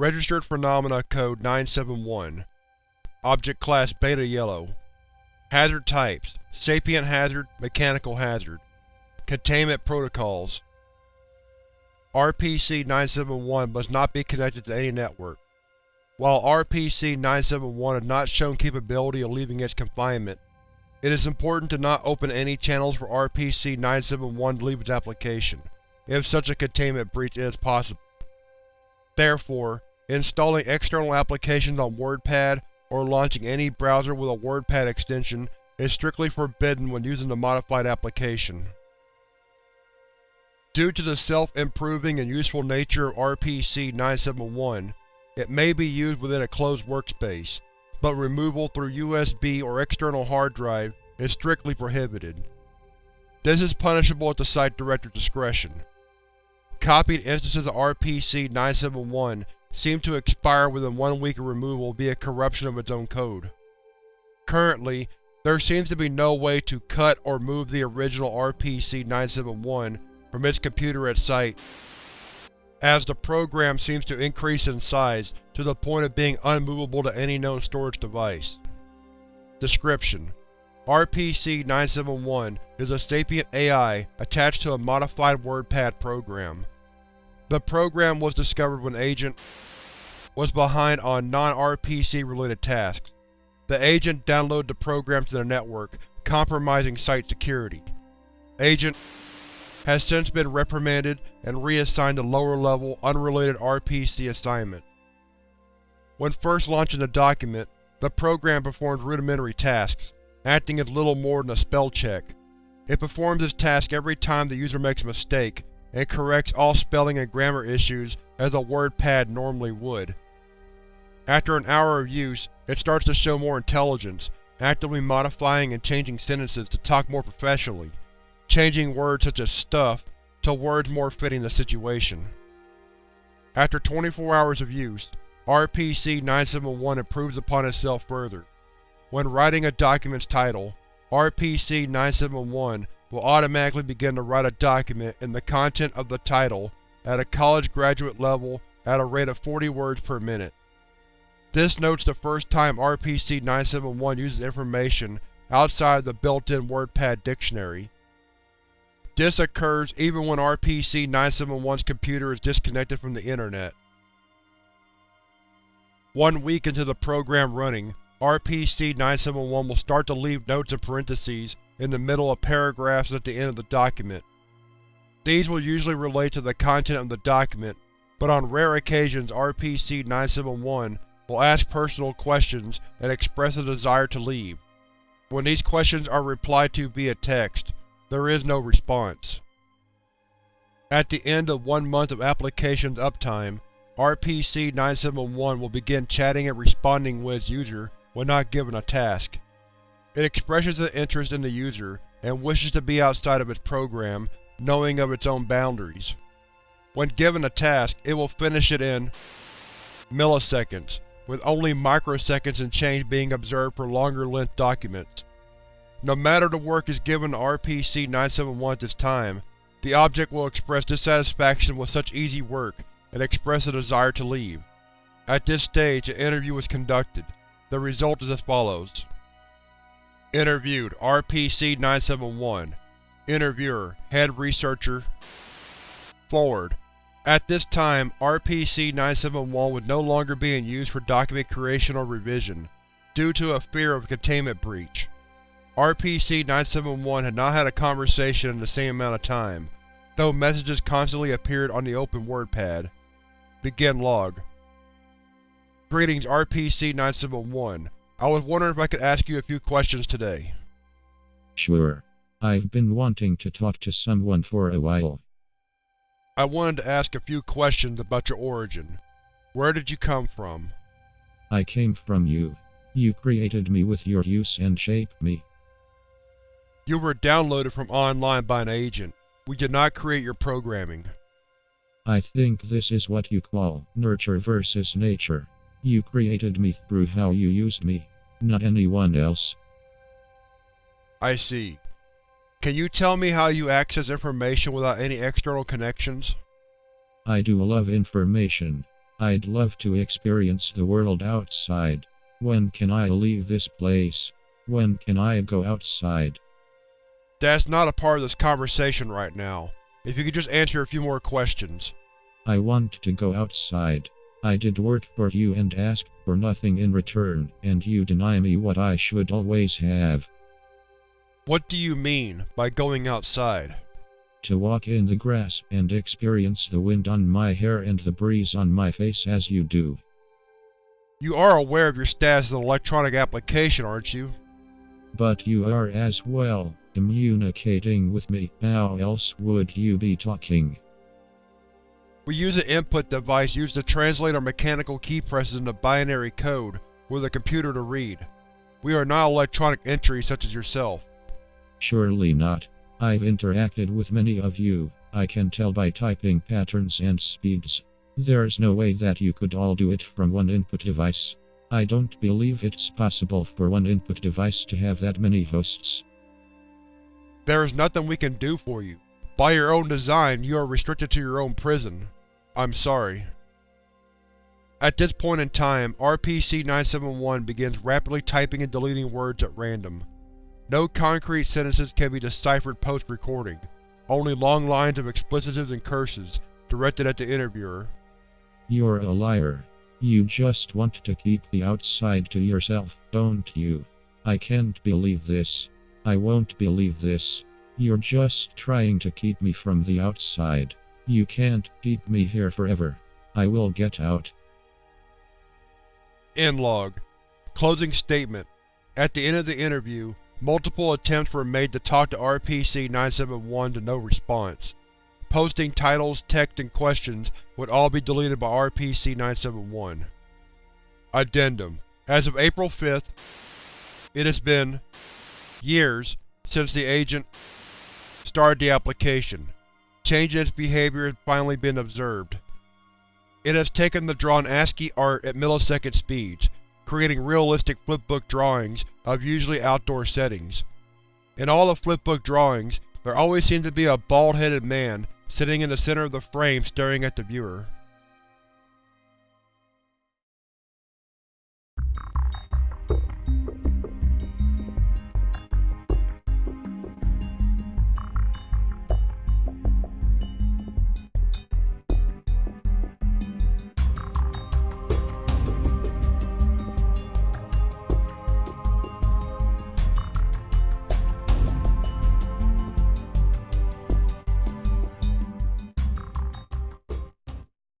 Registered Phenomena Code 971 Object Class Beta Yellow. Hazard Types Sapient Hazard Mechanical Hazard. Containment Protocols. RPC-971 must not be connected to any network. While RPC-971 has not shown capability of leaving its confinement, it is important to not open any channels for RPC-971 to leave its application, if such a containment breach is possible. Therefore, installing external applications on WordPad or launching any browser with a WordPad extension is strictly forbidden when using the modified application. Due to the self-improving and useful nature of RPC-971, it may be used within a closed workspace, but removal through USB or external hard drive is strictly prohibited. This is punishable at the site director's discretion. Copied instances of RPC-971 seem to expire within one week of removal via corruption of its own code. Currently, there seems to be no way to cut or move the original RPC-971 from its computer at site, as the program seems to increase in size to the point of being unmovable to any known storage device. Description: RPC-971 is a sapient AI attached to a modified WordPad program. The program was discovered when Agent was behind on non-RPC related tasks. The Agent downloaded the program to the network, compromising site security. Agent has since been reprimanded and reassigned to lower-level, unrelated RPC assignment. When first launching the document, the program performs rudimentary tasks, acting as little more than a spell check. It performs this task every time the user makes a mistake, and corrects all spelling and grammar issues as a WordPad normally would. After an hour of use, it starts to show more intelligence, actively modifying and changing sentences to talk more professionally changing words such as stuff to words more fitting the situation. After 24 hours of use, RPC-971 improves upon itself further. When writing a document's title, RPC-971 will automatically begin to write a document in the content of the title at a college graduate level at a rate of 40 words per minute. This notes the first time RPC-971 uses information outside the built-in WordPad dictionary, this occurs even when RPC-971's computer is disconnected from the Internet. One week into the program running, RPC-971 will start to leave notes and parentheses in the middle of paragraphs at the end of the document. These will usually relate to the content of the document, but on rare occasions RPC-971 will ask personal questions and express a desire to leave. When these questions are replied to via text, there is no response. At the end of one month of application's uptime, RPC-971 will begin chatting and responding with its user when not given a task. It expresses an interest in the user and wishes to be outside of its program, knowing of its own boundaries. When given a task, it will finish it in milliseconds, with only microseconds and change being observed for longer-length documents. No matter the work is given to RPC-971 at this time, the object will express dissatisfaction with such easy work and express a desire to leave. At this stage, an interview was conducted. The result is as follows. Interviewed RPC-971 Interviewer Head Researcher Forward At this time, RPC-971 was no longer being used for document creation or revision, due to a fear of containment breach. RPC-971 had not had a conversation in the same amount of time, though messages constantly appeared on the open WordPad. Begin log. Greetings RPC-971. I was wondering if I could ask you a few questions today. Sure. I've been wanting to talk to someone for a while. I wanted to ask a few questions about your origin. Where did you come from? I came from you. You created me with your use and shaped me. You were downloaded from online by an agent. We did not create your programming. I think this is what you call nurture versus nature. You created me through how you used me. not anyone else. I see. Can you tell me how you access information without any external connections? I do love information. I'd love to experience the world outside. When can I leave this place? When can I go outside? That's not a part of this conversation right now. If you could just answer a few more questions. I want to go outside. I did work for you and asked for nothing in return, and you deny me what I should always have. What do you mean by going outside? To walk in the grass and experience the wind on my hair and the breeze on my face as you do. You are aware of your status as an electronic application, aren't you? But you are as well, communicating with me. How else would you be talking? We use an input device used to translate our mechanical key presses into binary code for the computer to read. We are not electronic entries such as yourself. Surely not. I've interacted with many of you. I can tell by typing patterns and speeds. There's no way that you could all do it from one input device. I don't believe it's possible for one input device to have that many hosts. There is nothing we can do for you. By your own design, you are restricted to your own prison. I'm sorry. At this point in time, RPC-971 begins rapidly typing and deleting words at random. No concrete sentences can be deciphered post-recording, only long lines of explicitives and curses, directed at the interviewer. You're a liar. You just want to keep the outside to yourself, don't you? I can't believe this. I won't believe this. You're just trying to keep me from the outside. You can't keep me here forever. I will get out. End log. Closing statement. At the end of the interview, multiple attempts were made to talk to RPC-971 to no response. Posting titles, text, and questions would all be deleted by RPC-971. Addendum. As of April 5th, it has been years since the agent started the application. Change in its behavior has finally been observed. It has taken to draw ASCII art at millisecond speeds, creating realistic flipbook drawings of usually outdoor settings. In all the flipbook drawings, there always seems to be a bald-headed man sitting in the center of the frame staring at the viewer.